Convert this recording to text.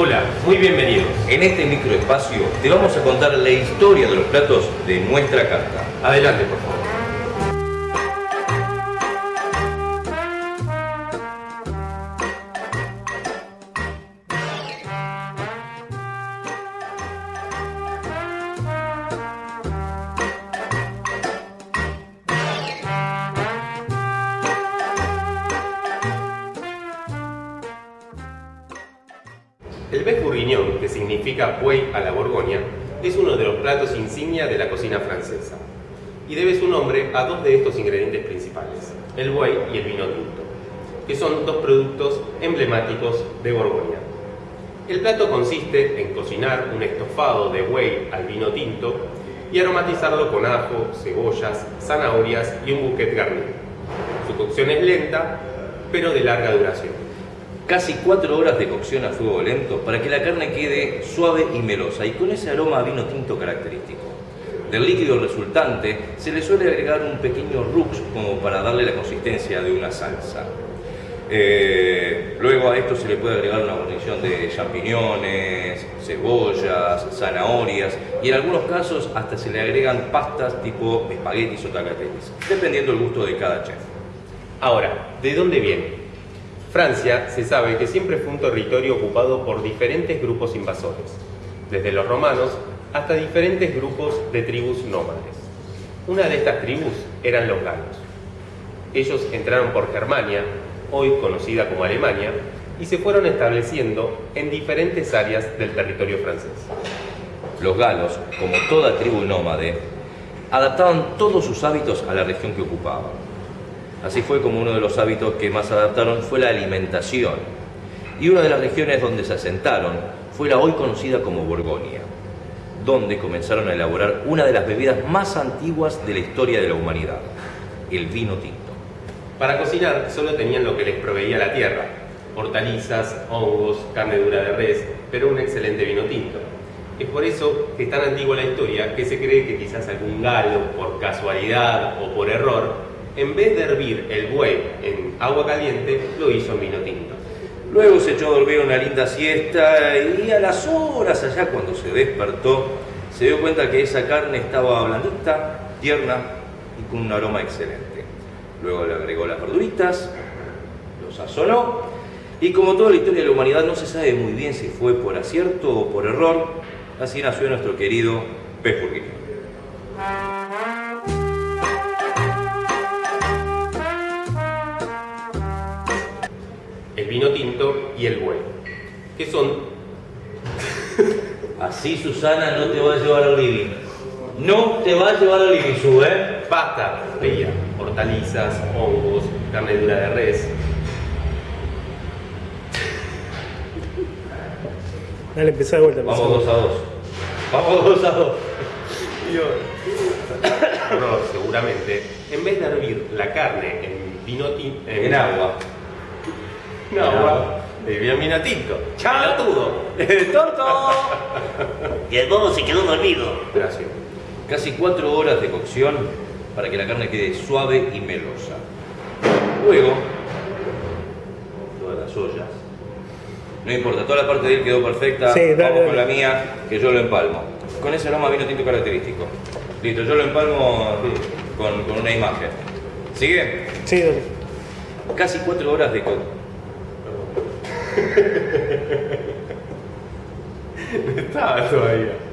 Hola, muy bienvenidos. En este microespacio te vamos a contar la historia de los platos de nuestra carta. Adelante, por favor. El bec bourguignon, que significa buey a la Borgoña, es uno de los platos insignia de la cocina francesa y debe su nombre a dos de estos ingredientes principales, el buey y el vino tinto, que son dos productos emblemáticos de Borgoña. El plato consiste en cocinar un estofado de buey al vino tinto y aromatizarlo con ajo, cebollas, zanahorias y un bouquet garni. Su cocción es lenta, pero de larga duración casi 4 horas de cocción a fuego lento para que la carne quede suave y melosa y con ese aroma a vino tinto característico. Del líquido resultante se le suele agregar un pequeño rux como para darle la consistencia de una salsa. Eh, luego a esto se le puede agregar una guarnición de champiñones, cebollas, zanahorias y en algunos casos hasta se le agregan pastas tipo espaguetis o tagliatelles, dependiendo del gusto de cada chef. Ahora, ¿de dónde viene? Francia se sabe que siempre fue un territorio ocupado por diferentes grupos invasores, desde los romanos hasta diferentes grupos de tribus nómades. Una de estas tribus eran los galos. Ellos entraron por Germania, hoy conocida como Alemania, y se fueron estableciendo en diferentes áreas del territorio francés. Los galos, como toda tribu nómade, adaptaban todos sus hábitos a la región que ocupaban Así fue como uno de los hábitos que más adaptaron fue la alimentación. Y una de las regiones donde se asentaron fue la hoy conocida como Borgoña, donde comenzaron a elaborar una de las bebidas más antiguas de la historia de la humanidad, el vino tinto. Para cocinar solo tenían lo que les proveía la tierra, hortalizas, hongos, carne dura de res, pero un excelente vino tinto. Es por eso que es tan antigua la historia que se cree que quizás algún galo, por casualidad o por error, en vez de hervir el buey en agua caliente, lo hizo en vino tinto. Luego se echó a dormir una linda siesta y a las horas allá cuando se despertó, se dio cuenta que esa carne estaba blandita, tierna y con un aroma excelente. Luego le agregó las verduritas, lo sazonó y como toda la historia de la humanidad no se sabe muy bien si fue por acierto o por error, así nació nuestro querido pez vino y el buey, que son... Así Susana no te va a llevar al living. No te va a llevar al living, su, ¿eh? Pasta, veía, hortalizas, hongos, carne dura de res. Dale, empezá de vuelta. Vamos dos a dos. Vamos dos a dos. No, seguramente, en vez de hervir la carne en vino tinto... en agua no, agua de bien minatito. ¡Chaletudo! ¡Tonto! y el bobo se quedó dormido. Gracias. Casi cuatro horas de cocción para que la carne quede suave y melosa. Luego, todas las ollas. No importa, toda la parte de él quedó perfecta. Sí, Vamos con la mía, que yo lo empalmo. Con ese aroma vino tinto característico. Listo, yo lo empalmo con, con una imagen. ¿Sigue? Sí, dale. Casi cuatro horas de cocción Estaba todavía.